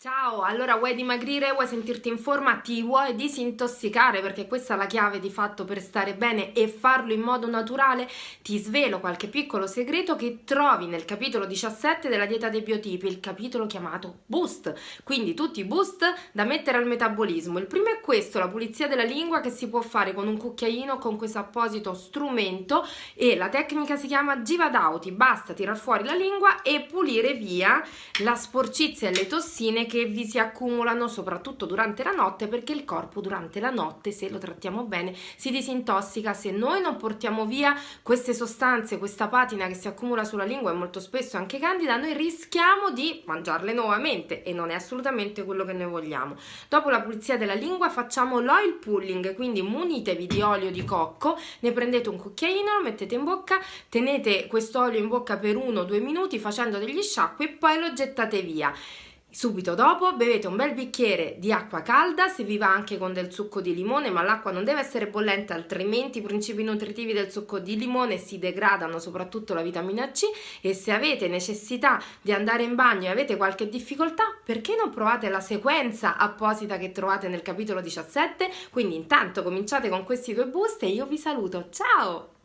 Ciao, allora vuoi dimagrire, vuoi sentirti in forma, ti vuoi disintossicare perché questa è la chiave di fatto per stare bene e farlo in modo naturale? Ti svelo qualche piccolo segreto che trovi nel capitolo 17 della dieta dei biotipi, il capitolo chiamato Boost, quindi tutti i boost da mettere al metabolismo. Il primo è questo, la pulizia della lingua che si può fare con un cucchiaino con questo apposito strumento e la tecnica si chiama Givadauti, basta tirar fuori la lingua e pulire via la sporcizia e le tossine che vi si accumulano soprattutto durante la notte perché il corpo durante la notte se lo trattiamo bene si disintossica. Se noi non portiamo via queste sostanze questa patina che si accumula sulla lingua e molto spesso anche candida noi rischiamo di mangiarle nuovamente e non è assolutamente quello che noi vogliamo. Dopo la pulizia della lingua facciamo l'oil pulling quindi munitevi di olio di cocco ne prendete un cucchiaino lo mettete in bocca tenete questo olio in bocca per uno o due minuti facendo degli sciacqui e poi lo gettate via Subito dopo bevete un bel bicchiere di acqua calda, se vi va anche con del succo di limone, ma l'acqua non deve essere bollente, altrimenti i principi nutritivi del succo di limone si degradano, soprattutto la vitamina C, e se avete necessità di andare in bagno e avete qualche difficoltà, perché non provate la sequenza apposita che trovate nel capitolo 17? Quindi intanto cominciate con questi due boost e io vi saluto, ciao!